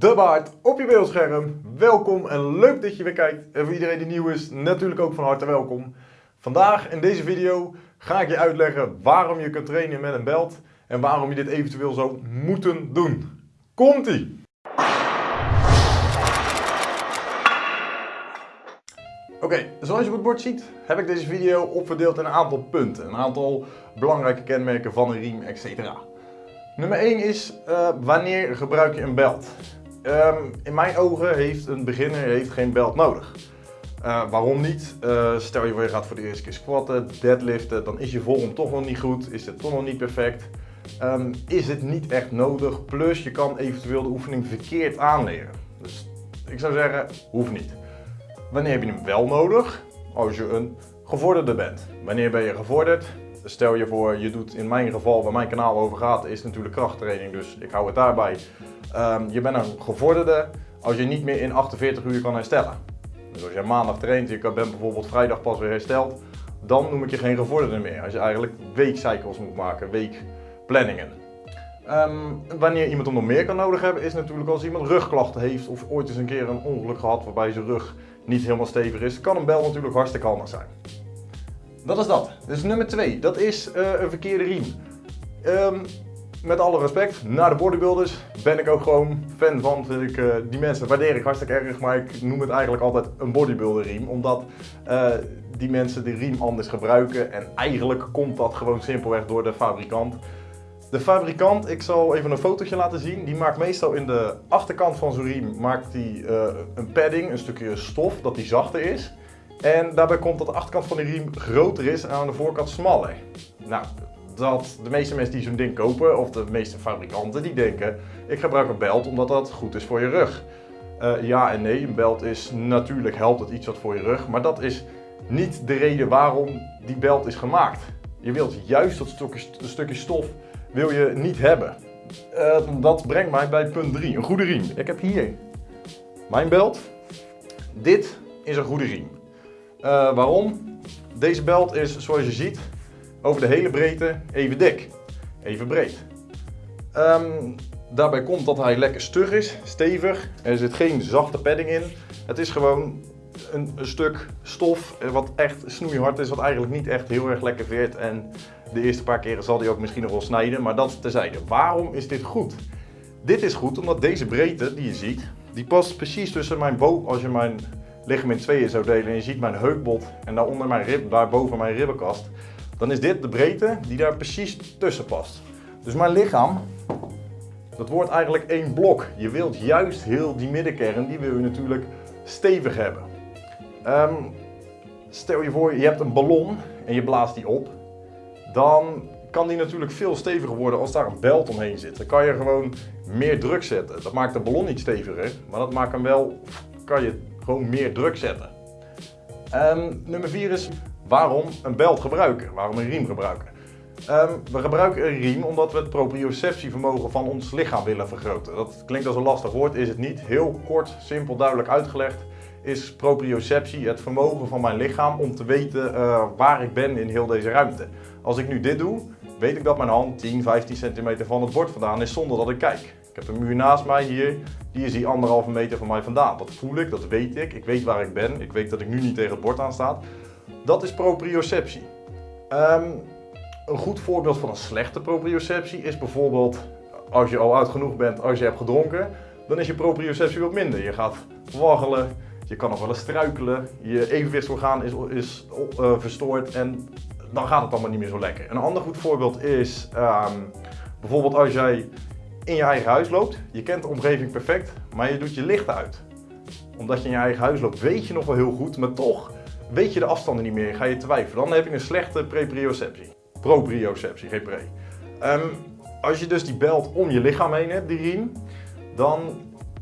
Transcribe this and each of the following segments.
de baard op je beeldscherm. Welkom en leuk dat je weer kijkt. En voor iedereen die nieuw is, natuurlijk ook van harte welkom. Vandaag in deze video ga ik je uitleggen waarom je kunt trainen met een belt en waarom je dit eventueel zou moeten doen. Komt-ie! Oké, zoals je op het bord ziet, heb ik deze video opverdeeld in een aantal punten. Een aantal belangrijke kenmerken van een riem, etc. Nummer 1 is, uh, wanneer gebruik je een belt? Um, in mijn ogen heeft een beginner heeft geen belt nodig. Uh, waarom niet? Uh, stel je voor je gaat voor de eerste keer squatten, deadliften, dan is je vorm toch nog niet goed, is het toch nog niet perfect. Um, is het niet echt nodig, plus je kan eventueel de oefening verkeerd aanleren. Dus ik zou zeggen, hoeft niet. Wanneer heb je hem wel nodig? Als je een gevorderde bent. Wanneer ben je gevorderd? Stel je voor, je doet in mijn geval, waar mijn kanaal over gaat, is natuurlijk krachttraining, dus ik hou het daarbij. Um, je bent een gevorderde als je niet meer in 48 uur kan herstellen. Dus als je maandag traint, je bent bijvoorbeeld vrijdag pas weer hersteld, dan noem ik je geen gevorderde meer. Als je eigenlijk weekcycles moet maken, weekplanningen. Um, wanneer iemand hem nog meer kan nodig hebben, is natuurlijk als iemand rugklachten heeft of ooit eens een keer een ongeluk gehad waarbij zijn rug niet helemaal stevig is, kan een bel natuurlijk hartstikke handig zijn. Dat is dat. Dus nummer 2, dat is uh, een verkeerde riem. Um, met alle respect, naar de bodybuilders ben ik ook gewoon fan van. Ik, uh, die mensen waardeer ik hartstikke erg, maar ik noem het eigenlijk altijd een bodybuilder riem. Omdat uh, die mensen de riem anders gebruiken en eigenlijk komt dat gewoon simpelweg door de fabrikant. De fabrikant, ik zal even een fotootje laten zien, die maakt meestal in de achterkant van zo'n riem maakt die, een padding, een stukje stof, dat die zachter is. En daarbij komt dat de achterkant van de riem groter is en aan de voorkant smaller. Nou, dat de meeste mensen die zo'n ding kopen, of de meeste fabrikanten, die denken ik gebruik een belt omdat dat goed is voor je rug. Uh, ja en nee, een belt is natuurlijk helpt het iets wat voor je rug, maar dat is niet de reden waarom die belt is gemaakt. Je wilt juist dat stukje, stukje stof wil je niet hebben. Uh, dat brengt mij bij punt 3, een goede riem. Ik heb hier mijn belt. Dit is een goede riem. Uh, waarom? Deze belt is, zoals je ziet, over de hele breedte even dik. Even breed. Um, daarbij komt dat hij lekker stug is, stevig. Er zit geen zachte padding in. Het is gewoon een, een, stuk stof wat echt snoeihard is, wat eigenlijk niet echt heel erg lekker veert. En de eerste paar keren zal hij ook misschien nog wel snijden, maar dat terzijde. Waarom is dit goed? Dit is goed omdat deze breedte die je ziet, die past precies tussen mijn boog, als je mijn lichaam in tweeën zou delen en je ziet mijn heupbot en daaronder mijn rib, daarboven mijn ribbenkast, dan is dit de breedte die daar precies tussen past. Dus mijn lichaam, dat wordt eigenlijk één blok. Je wilt juist heel die middenkern, die wil je natuurlijk stevig hebben. Um, stel je voor, je hebt een ballon en je blaast die op. Dan kan die natuurlijk veel steviger worden als daar een belt omheen zit. Dan kan je gewoon meer druk zetten. Dat maakt de ballon niet steviger, maar dat maakt hem wel, kan je gewoon meer druk zetten. Um, nummer 4 is waarom een belt gebruiken, waarom een riem gebruiken. Um, we gebruiken een riem omdat we het proprioceptievermogen van ons lichaam willen vergroten. Dat klinkt als een lastig woord, is het niet. Heel kort, simpel, duidelijk uitgelegd is proprioceptie het vermogen van mijn lichaam om te weten uh, waar ik ben in heel deze ruimte. Als ik nu dit doe, weet ik dat mijn hand 10, 15 centimeter van het bord vandaan is zonder dat ik kijk. Ik heb een muur naast mij hier, die is die anderhalve meter van mij vandaan. Dat voel ik, dat weet ik, ik weet waar ik ben, ik weet dat ik nu niet tegen het bord aan sta. Dat is proprioceptie. Um, een goed voorbeeld van een slechte proprioceptie is bijvoorbeeld als je al oud genoeg bent, als je hebt gedronken, dan is je proprioceptie wat minder. Je gaat waggelen, je kan nog wel eens struikelen, je evenwichtsorgaan is, is uh, verstoord en dan gaat het allemaal niet meer zo lekker. Een ander goed voorbeeld is um, bijvoorbeeld als jij in je eigen huis loopt, je kent de omgeving perfect, maar je doet je licht uit. Omdat je in je eigen huis loopt, weet je nog wel heel goed, maar toch weet je de afstanden niet meer, ga je twijfelen. Dan heb je een slechte preprioceptie. Proprioceptie, geen pre. Um, als je dus die belt om je lichaam heen hebt, die riem, dan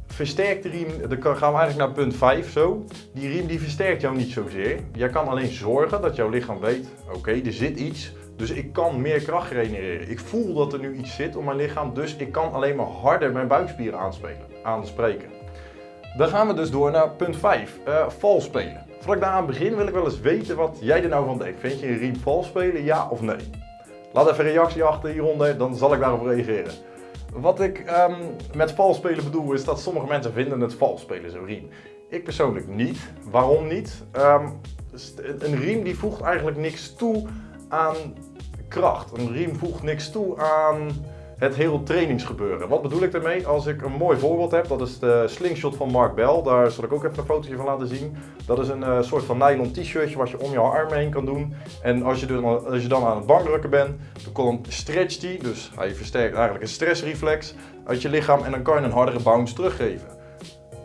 versterkt de riem, dan gaan we eigenlijk naar punt 5 zo. Die riem die versterkt jou niet zozeer. Jij kan alleen zorgen dat jouw lichaam weet, oké, er zit iets, dus ik kan meer kracht genereren. Ik voel dat er nu iets zit om mijn lichaam, dus ik kan alleen maar harder mijn buikspieren aanspelen, aanspreken. Dan gaan we dus door naar punt 5, uh, eh, vals spelen. Voordat ik daar aan begin wil ik wel eens weten wat jij er nou van denkt. Vind je een riem vals spelen, ja of nee? Laat even een reactie achter hieronder, dan zal ik daarop reageren. Wat ik ehm, met vals spelen bedoel is dat sommige mensen vinden het vals spelen, zo'n riem. Ik persoonlijk niet. Waarom niet? Ehm, een riem die voegt eigenlijk niks toe aan kracht. Een riem voegt niks toe aan het hele trainingsgebeuren. Wat bedoel ik daarmee? Als ik een mooi voorbeeld heb, dat is de slingshot van Mark Bell. Daar zal ik ook even een fotootje van laten zien. Dat is een uh, soort van nylon t-shirtje wat je om je arm heen kan doen. En als je, dan, als je dan aan het bankdrukken bent, dan stretcht die, dus hij versterkt eigenlijk een stressreflex uit je lichaam en dan kan je een hardere bounce teruggeven.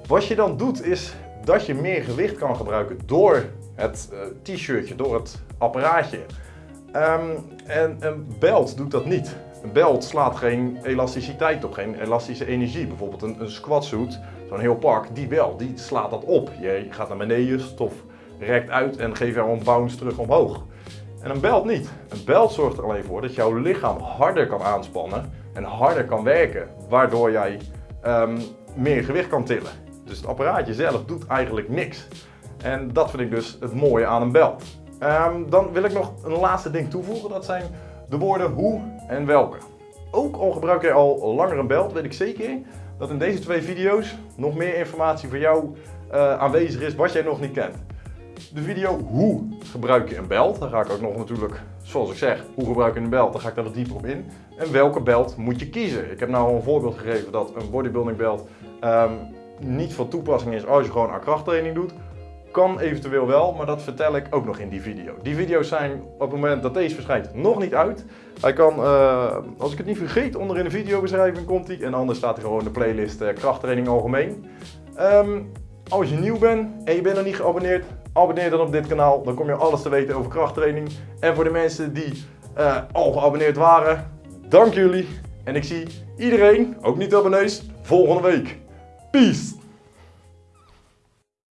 Wat je dan doet is dat je meer gewicht kan gebruiken door het uh, t-shirtje, door het apparaatje. Um, en een belt doet dat niet. Een belt slaat geen elasticiteit op, geen elastische energie. Bijvoorbeeld een, een squatsuit, zo'n heel pak, die wel, die slaat dat op. Je gaat naar beneden, stof rekt uit en geeft jou een bounce terug omhoog. En een belt niet. Een belt zorgt er alleen voor dat jouw lichaam harder kan aanspannen en harder kan werken, waardoor jij um, meer gewicht kan tillen. Dus het apparaatje zelf doet eigenlijk niks. En dat vind ik dus het mooie aan een belt. Um, dan wil ik nog een laatste ding toevoegen, dat zijn de woorden hoe en welke. Ook al gebruik je al langer een belt, weet ik zeker dat in deze twee video's nog meer informatie voor jou uh, aanwezig is wat jij nog niet kent. De video hoe gebruik je een belt, daar ga ik ook nog natuurlijk, zoals ik zeg, hoe gebruik je een belt, daar ga ik daar wat dieper op in. En welke belt moet je kiezen? Ik heb nou al een voorbeeld gegeven dat een bodybuilding belt um, niet van toepassing is als je gewoon aan krachttraining doet. Kan eventueel wel, maar dat vertel ik ook nog in die video. Die video's zijn op het moment dat deze verschijnt nog niet uit. Hij kan, uh, als ik het niet vergeet, onder in de videobeschrijving komt hij. En anders staat er gewoon de playlist uh, krachttraining algemeen. Um, als je nieuw bent en je bent nog niet geabonneerd, abonneer dan op dit kanaal. Dan kom je alles te weten over krachttraining. En voor de mensen die uh, al geabonneerd waren, dank jullie. En ik zie iedereen, ook niet abonnees, volgende week. Peace!